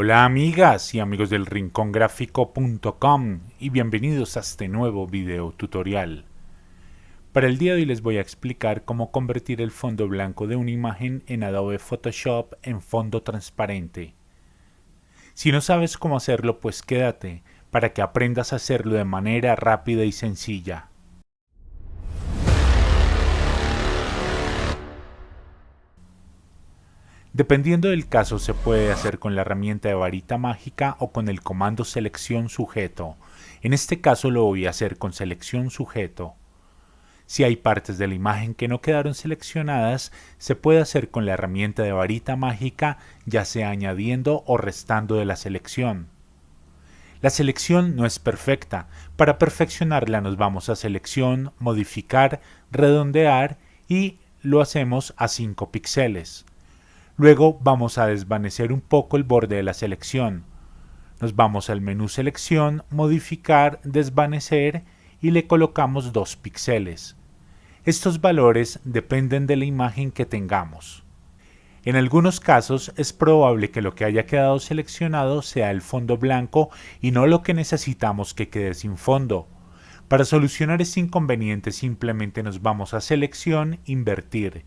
Hola amigas y amigos del rincongráfico.com y bienvenidos a este nuevo video tutorial. Para el día de hoy les voy a explicar cómo convertir el fondo blanco de una imagen en Adobe Photoshop en fondo transparente. Si no sabes cómo hacerlo pues quédate para que aprendas a hacerlo de manera rápida y sencilla. Dependiendo del caso se puede hacer con la herramienta de varita mágica o con el comando selección sujeto. En este caso lo voy a hacer con selección sujeto. Si hay partes de la imagen que no quedaron seleccionadas, se puede hacer con la herramienta de varita mágica, ya sea añadiendo o restando de la selección. La selección no es perfecta. Para perfeccionarla nos vamos a selección, modificar, redondear y lo hacemos a 5 píxeles. Luego vamos a desvanecer un poco el borde de la selección. Nos vamos al menú selección, modificar, desvanecer y le colocamos 2 píxeles. Estos valores dependen de la imagen que tengamos. En algunos casos es probable que lo que haya quedado seleccionado sea el fondo blanco y no lo que necesitamos que quede sin fondo. Para solucionar este inconveniente simplemente nos vamos a selección, invertir.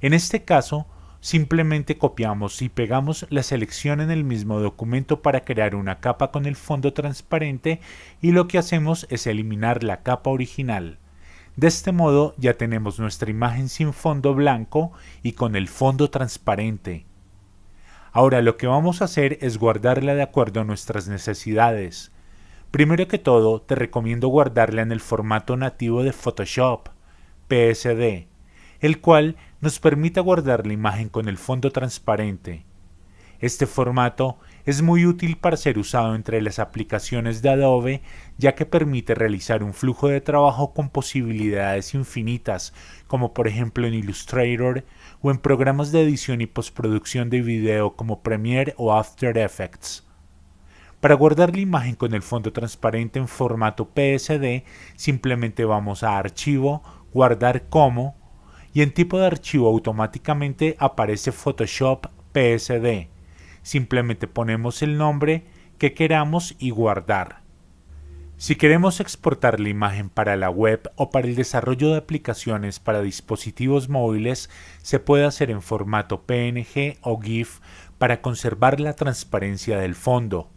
En este caso Simplemente copiamos y pegamos la selección en el mismo documento para crear una capa con el fondo transparente y lo que hacemos es eliminar la capa original. De este modo ya tenemos nuestra imagen sin fondo blanco y con el fondo transparente. Ahora lo que vamos a hacer es guardarla de acuerdo a nuestras necesidades. Primero que todo te recomiendo guardarla en el formato nativo de Photoshop, PSD, el cual nos permite guardar la imagen con el fondo transparente. Este formato es muy útil para ser usado entre las aplicaciones de Adobe ya que permite realizar un flujo de trabajo con posibilidades infinitas como por ejemplo en Illustrator o en programas de edición y postproducción de video como Premiere o After Effects. Para guardar la imagen con el fondo transparente en formato PSD simplemente vamos a Archivo, Guardar como y en tipo de archivo automáticamente aparece Photoshop PSD. Simplemente ponemos el nombre que queramos y guardar. Si queremos exportar la imagen para la web o para el desarrollo de aplicaciones para dispositivos móviles, se puede hacer en formato PNG o GIF para conservar la transparencia del fondo.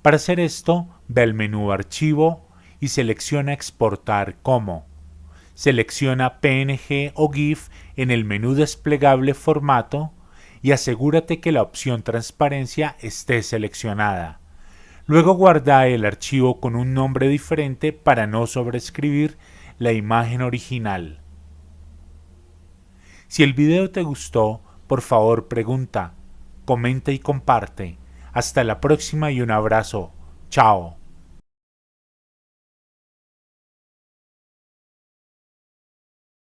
Para hacer esto, ve al menú Archivo y selecciona Exportar como. Selecciona PNG o GIF en el menú desplegable Formato y asegúrate que la opción Transparencia esté seleccionada. Luego guarda el archivo con un nombre diferente para no sobreescribir la imagen original. Si el video te gustó, por favor pregunta, comenta y comparte. Hasta la próxima y un abrazo. Chao.